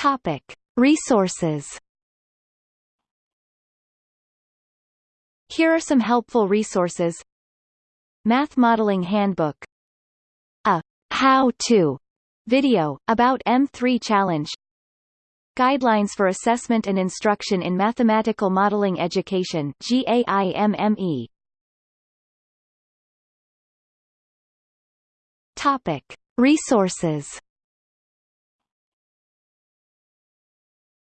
Topic: Resources. Here are some helpful resources. Math Modeling Handbook. A how-to video, about M3 Challenge. Guidelines for Assessment and Instruction in Mathematical Modeling Education GAIMME Topic. Resources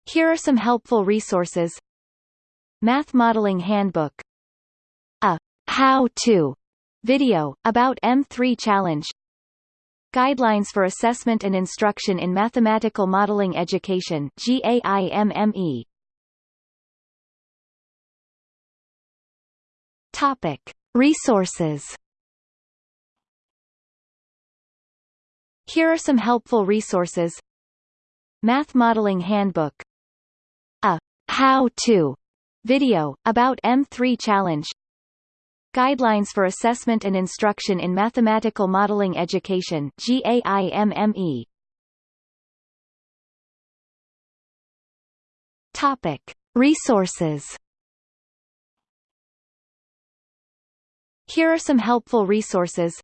Here are some helpful resources. Math Modeling Handbook. A how-to video, about M3 Challenge. Guidelines for Assessment and Instruction in Mathematical Modeling Education GAIMME Topic. Resources. Here are some helpful resources. Math Modeling Handbook A how-to video, about M3 Challenge. Guidelines for Assessment and Instruction in Mathematical Modeling Education GAIMME Topic. Resources. Here are some helpful resources.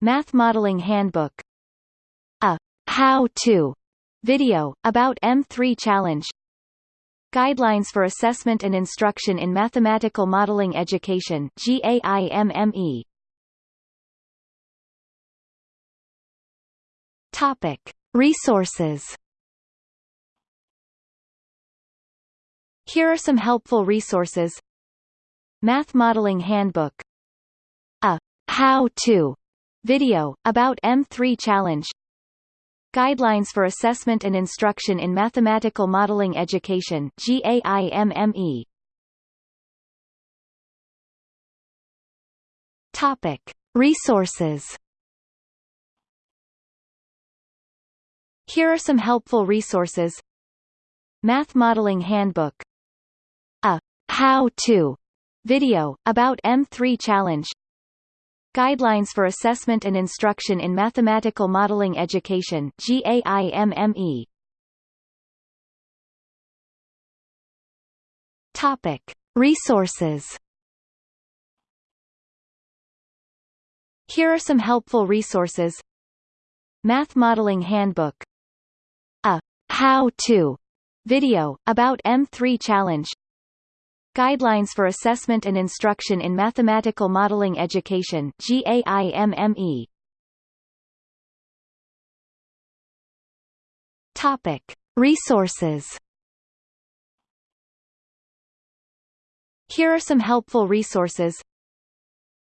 Math Modeling Handbook. A how-to video, about M3 Challenge Guidelines for Assessment and Instruction in Mathematical Modeling Education GAIMME Topic. Resources. Here are some helpful resources. Math Modeling Handbook. A how-to video, about M3 Challenge Guidelines for Assessment and Instruction in Mathematical Modeling Education GAIMME Topic. Resources. Here are some helpful resources. Math Modeling Handbook. A how-to video, about M3 Challenge Guidelines for Assessment and Instruction in Mathematical Modeling Education GAIMME Topic. Resources. Here are some helpful resources. Math Modeling Handbook. A how-to video, about M3 Challenge Guidelines for Assessment and Instruction in Mathematical Modeling Education GAIMME Topic. Resources. Here are some helpful resources.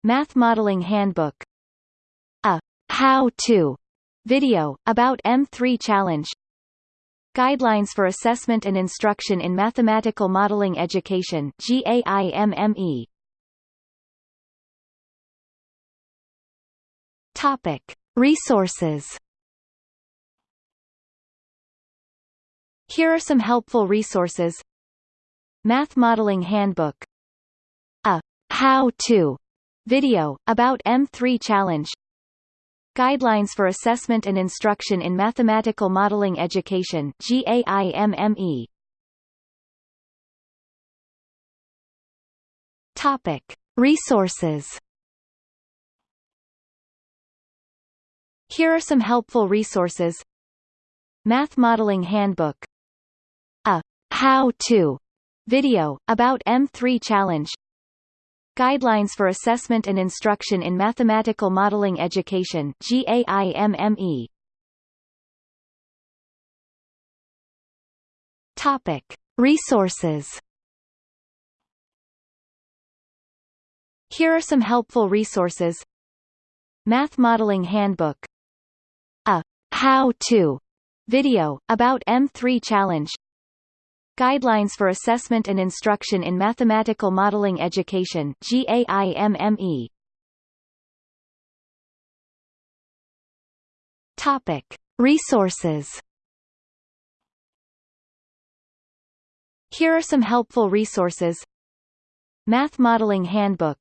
Math Modeling Handbook. A how-to video, about M3 Challenge Guidelines for Assessment and Instruction in Mathematical Modeling Education GAIMME Topic. Resources. Here are some helpful resources. Math Modeling Handbook. A how-to video, about M3 Challenge Guidelines for Assessment and Instruction in Mathematical Modeling Education GAIMME Topic. Resources. Here are some helpful resources. Math Modeling Handbook. A how-to video, about M3 Challenge Guidelines for Assessment and Instruction in Mathematical Modeling Education GAIMME Topic. Resources. Here are some helpful resources. Math Modeling Handbook. A how-to video, about M3 Challenge Guidelines for Assessment and Instruction in Mathematical Modeling Education GAIMME Topic. Resources. Here are some helpful resources. Math Modeling Handbook.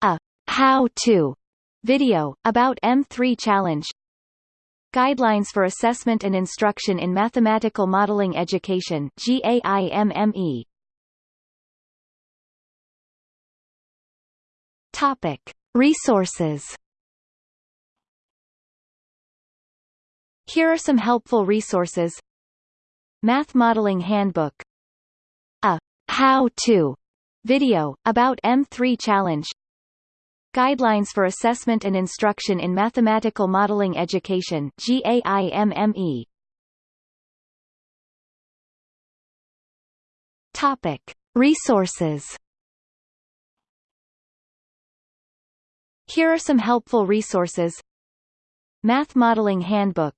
A how-to video, about M3 Challenge Guidelines for Assessment and Instruction in Mathematical Modeling Education GAIMME. Topic: Resources. Here are some helpful resources. Math Modeling Handbook. A how-to video about M3 Challenge. Guidelines for Assessment and Instruction in Mathematical Modeling Education GAIMME. Topic: Resources. Here are some helpful resources. Math Modeling Handbook.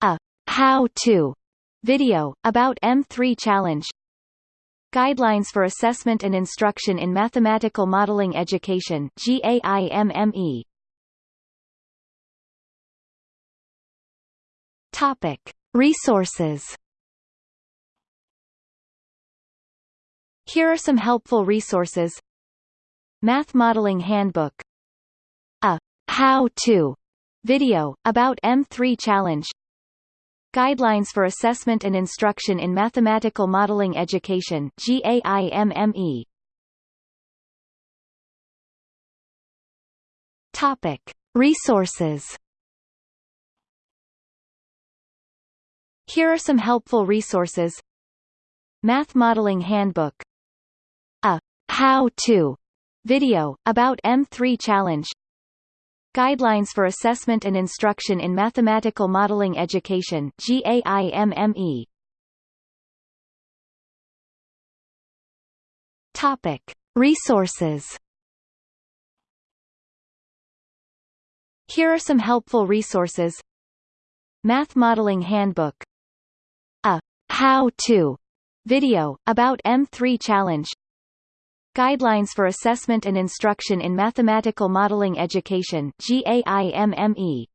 A how-to video about M3 Challenge. Guidelines for Assessment and Instruction in Mathematical Modeling Education GAIMME. Topic: Resources. Here are some helpful resources. Math Modeling Handbook A how-to video, about M3 Challenge Guidelines for Assessment and Instruction in Mathematical Modeling Education GAIMME. Topic. Resources Here are some helpful resources Math Modeling Handbook A how-to video, about M3 Challenge Guidelines for Assessment and Instruction in Mathematical Modeling Education GAIMME. Topic: Resources. Here are some helpful resources. Math Modeling Handbook. A how-to video about M3 Challenge Guidelines for Assessment and Instruction in Mathematical Modeling Education GAIMME.